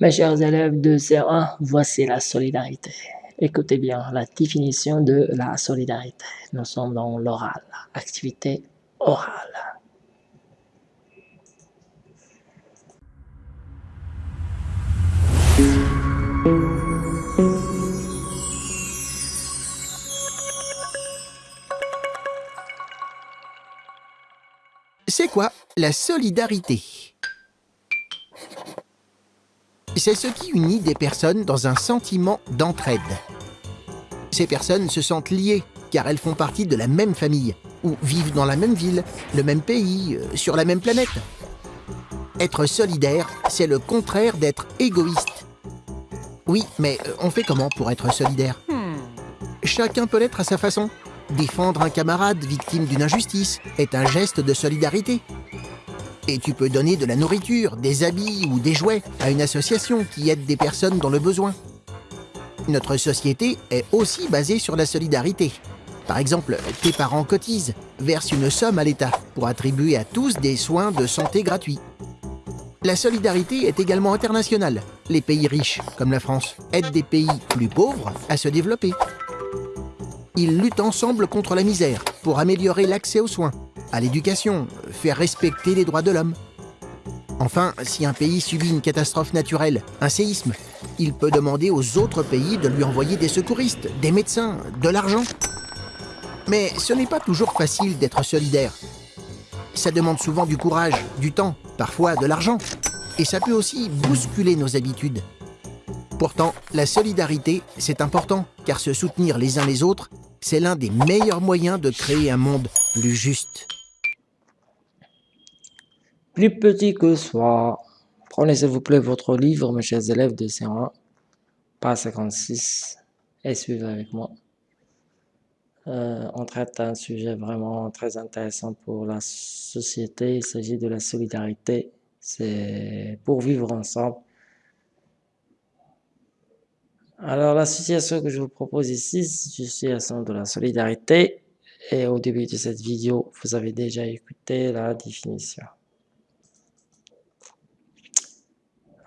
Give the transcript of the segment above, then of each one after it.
Mes chers élèves de CE1, voici la solidarité. Écoutez bien la définition de la solidarité. Nous sommes dans l'oral, activité orale. C'est quoi la solidarité? C'est ce qui unit des personnes dans un sentiment d'entraide. Ces personnes se sentent liées car elles font partie de la même famille ou vivent dans la même ville, le même pays, euh, sur la même planète. Être solidaire, c'est le contraire d'être égoïste. Oui, mais euh, on fait comment pour être solidaire? Chacun peut l'être à sa façon. Défendre un camarade victime d'une injustice est un geste de solidarité. Et tu peux donner de la nourriture, des habits ou des jouets à une association qui aide des personnes dans le besoin. Notre société est aussi basée sur la solidarité. Par exemple, tes parents cotisent, versent une somme à l'État pour attribuer à tous des soins de santé gratuits. La solidarité est également internationale. Les pays riches, comme la France, aident des pays plus pauvres à se développer. Ils luttent ensemble contre la misère pour améliorer l'accès aux soins, à l'éducation, faire respecter les droits de l'homme. Enfin, si un pays subit une catastrophe naturelle, un séisme, il peut demander aux autres pays de lui envoyer des secouristes, des médecins, de l'argent. Mais ce n'est pas toujours facile d'être solidaire. Ça demande souvent du courage, du temps, parfois de l'argent. Et ça peut aussi bousculer nos habitudes. Pourtant, la solidarité, c'est important, car se soutenir les uns les autres, c'est l'un des meilleurs moyens de créer un monde plus juste. Plus petit que soi. Prenez s'il vous plaît votre livre, mes chers élèves de C1, page 56, et suivez avec moi. Euh, on traite un sujet vraiment très intéressant pour la société. Il s'agit de la solidarité. C'est pour vivre ensemble. Alors, la situation que je vous propose ici, c'est une situation de la solidarité. Et au début de cette vidéo, vous avez déjà écouté la définition.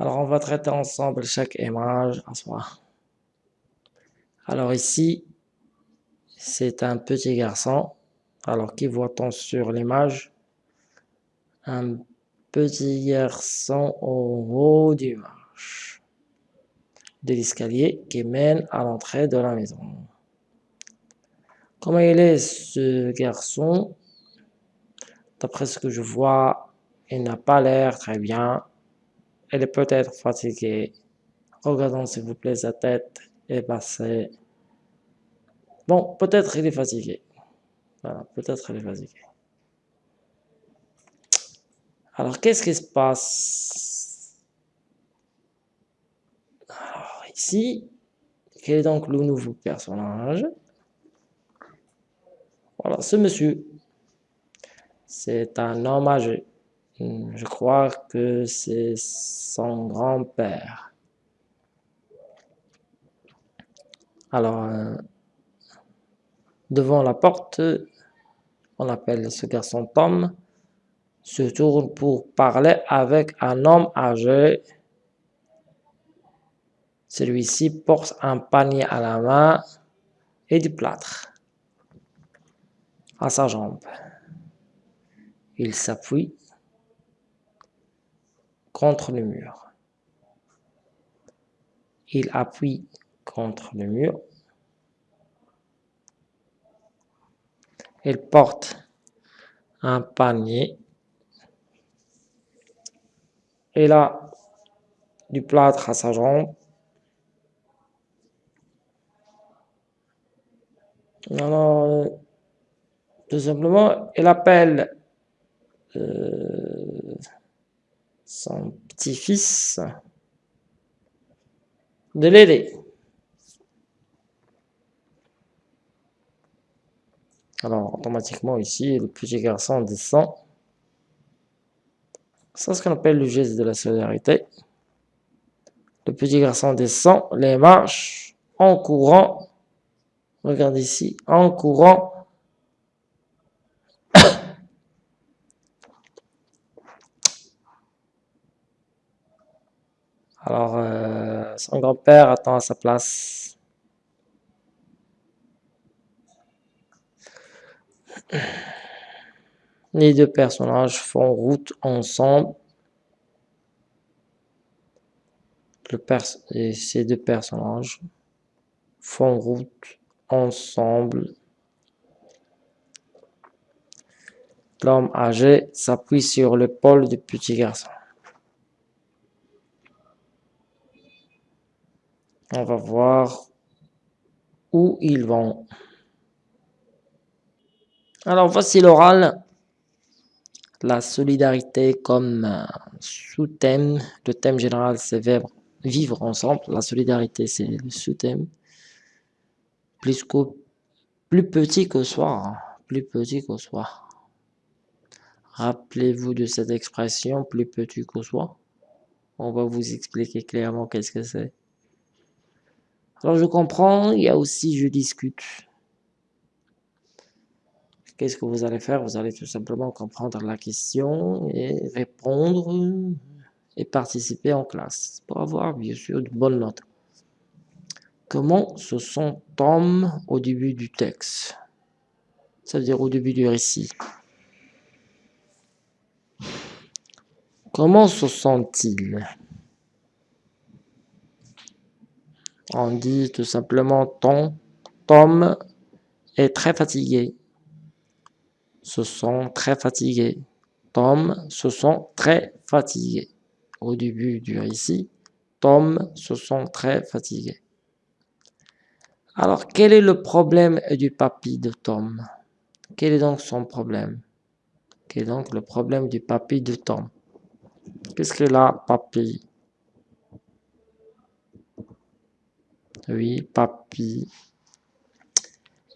Alors, on va traiter ensemble chaque image. Alors ici, c'est un petit garçon. Alors, qui voit-on sur l'image? Un petit garçon au haut du marche de l'escalier qui mène à l'entrée de la maison. Comment il est ce garçon? D'après ce que je vois, il n'a pas l'air très bien. Il est peut-être fatigué. Regardons s'il vous plaît sa tête est passée. Bon, peut-être il est fatigué. Voilà, peut-être il est fatigué. Alors, qu'est-ce qui se passe? Ici, quel est donc le nouveau personnage? Voilà, ce monsieur, c'est un homme âgé. Je crois que c'est son grand-père. Alors, euh, devant la porte, on appelle ce garçon Tom, se tourne pour parler avec un homme âgé celui-ci porte un panier à la main et du plâtre à sa jambe. Il s'appuie contre le mur. Il appuie contre le mur. Il porte un panier. Il a du plâtre à sa jambe Alors, tout simplement, elle appelle euh, son petit-fils de l'aider. Alors, automatiquement ici, le petit garçon descend. C'est ce qu'on appelle le geste de la solidarité. Le petit garçon descend les marches en courant Regarde ici, en courant. Alors, euh, son grand-père attend à sa place. Les deux personnages font route ensemble. Ces deux personnages font route ensemble. L'homme âgé s'appuie sur l'épaule du petit garçon. On va voir où ils vont. Alors voici l'oral. La solidarité comme sous-thème. Le thème général c'est vivre ensemble. La solidarité c'est le sous-thème. Plus, petit que soi. Hein. Plus petit que soi. Rappelez-vous de cette expression plus petit que soi. On va vous expliquer clairement qu'est-ce que c'est. Alors je comprends, il y a aussi je discute. Qu'est-ce que vous allez faire? Vous allez tout simplement comprendre la question et répondre et participer en classe pour avoir bien sûr de bonnes notes. Comment se sent Tom au début du texte? Ça veut dire au début du récit. Comment se sent-il? On dit tout simplement Tom, Tom est très fatigué. Se sent très fatigué. Tom se sent très fatigué. Au début du récit, Tom se sent très fatigué. Alors, quel est le problème du papy de Tom? Quel est donc son problème? Quel est donc le problème du papy de Tom? Qu'est-ce que la papy Oui, papy.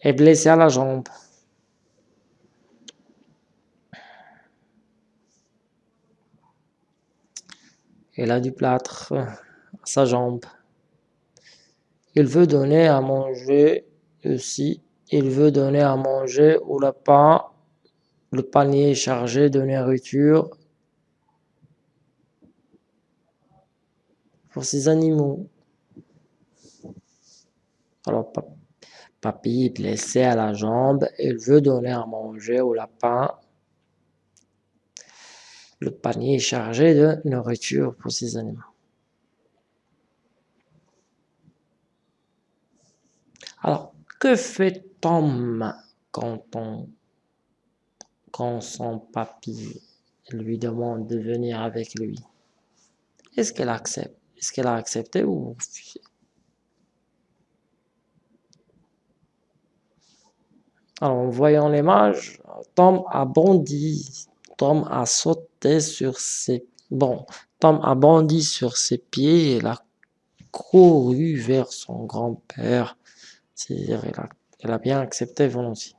Est blessé à la jambe. Il a du plâtre à sa jambe. Il veut donner à manger aussi. Il veut donner à manger au lapin. Le panier est chargé de nourriture pour ses animaux. Alors, papy est blessé à la jambe, il veut donner à manger au lapin. Le panier est chargé de nourriture pour ses animaux. Alors, que fait Tom quand, quand son papy lui demande de venir avec lui? Est-ce qu'elle accepte? Est-ce qu'elle a accepté ou Alors, en voyant l'image, Tom a bondi. Tom a sauté sur ses... Bon, Tom a bondi sur ses pieds et a couru vers son grand-père. C'est-à-dire, elle a, bien accepté volontiers.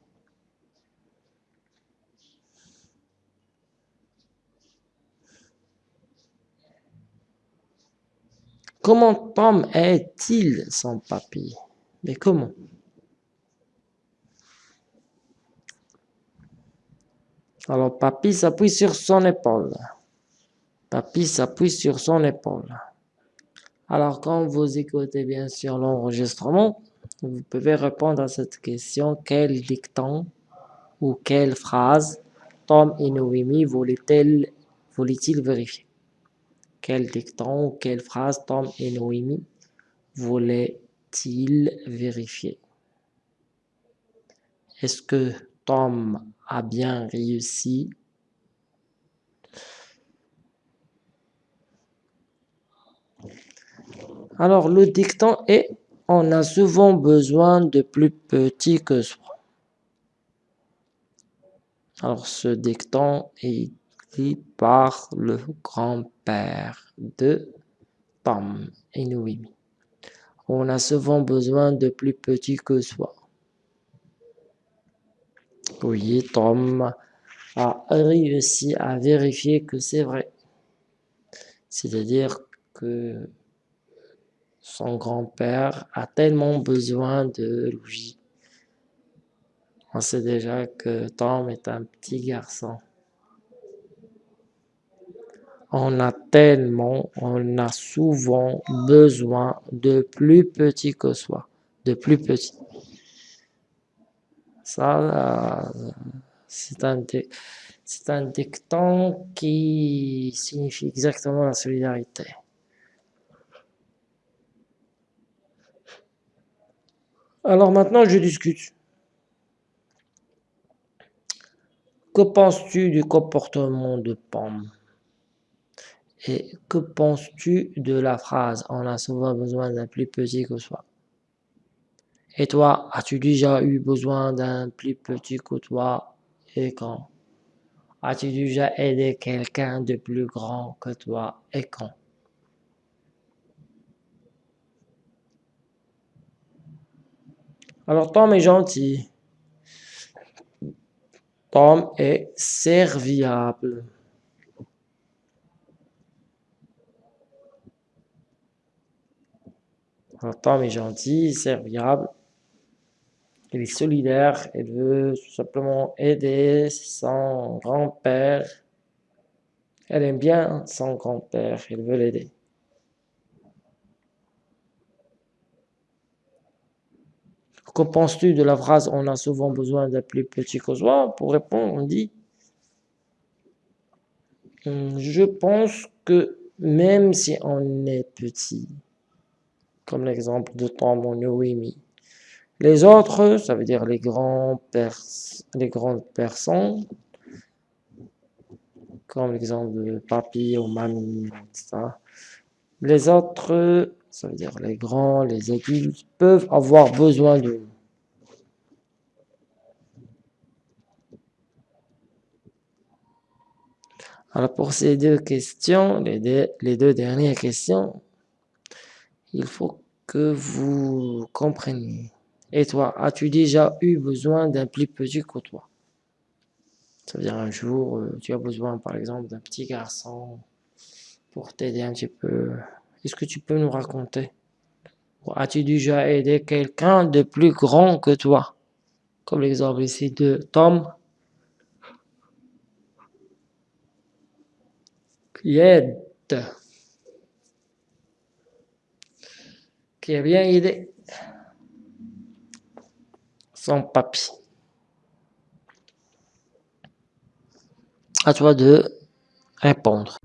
Comment Tom est-il sans papy? Mais comment? Alors, papy s'appuie sur son épaule. Papy s'appuie sur son épaule. Alors, quand vous écoutez bien sûr l'enregistrement, vous pouvez répondre à cette question. Quel dicton ou quelle phrase Tom et Noémie voulaient-ils vérifier? Quel dicton ou quelle phrase Tom et Noémie voulaient-ils vérifier? Est-ce que Tom a bien réussi. Alors, le dicton est « On a souvent besoin de plus petit que soi ». Alors, ce dicton est écrit par le grand-père de Tom Noémie. On a souvent besoin de plus petit que soi. Tom a réussi à vérifier que c'est vrai. C'est-à-dire que son grand-père a tellement besoin de lui. On sait déjà que Tom est un petit garçon. On a tellement, on a souvent besoin de plus petit que soi, de plus petit. Ça, c'est un, un dicton qui signifie exactement la solidarité. Alors maintenant, je discute. Que penses-tu du comportement de Pomme Et que penses-tu de la phrase « On a souvent besoin d'un plus petit que soi » Et toi, as-tu déjà eu besoin d'un plus petit que toi et quand? As-tu déjà aidé quelqu'un de plus grand que toi et quand? Alors Tom est gentil. Tom est serviable. Alors Tom est gentil, serviable. Il est solidaire, il veut tout simplement aider son grand-père. Elle aime bien son grand-père, il veut l'aider. Que penses-tu de la phrase « On a souvent besoin d'un plus petit que soi » Pour répondre, on dit hum, Je pense que même si on est petit, comme l'exemple de Tom Noémie, les autres, ça veut dire les, grands les grandes personnes, comme l'exemple de papy ou mamie, etc. Les autres, ça veut dire les grands, les adultes, peuvent avoir besoin de nous. Alors pour ces deux questions, les deux, les deux dernières questions, il faut que vous compreniez. Et toi, as-tu déjà eu besoin d'un plus petit que toi? Ça veut dire un jour, euh, tu as besoin par exemple d'un petit garçon pour t'aider un petit peu. Est-ce que tu peux nous raconter? As-tu déjà aidé quelqu'un de plus grand que toi? Comme l'exemple ici de Tom. Qui aide. Qui a bien aidé son papy. À toi de répondre.